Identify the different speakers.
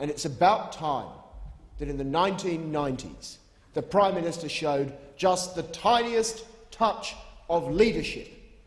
Speaker 1: And it's about time that in the 1990s the Prime Minister showed just the tiniest touch of leadership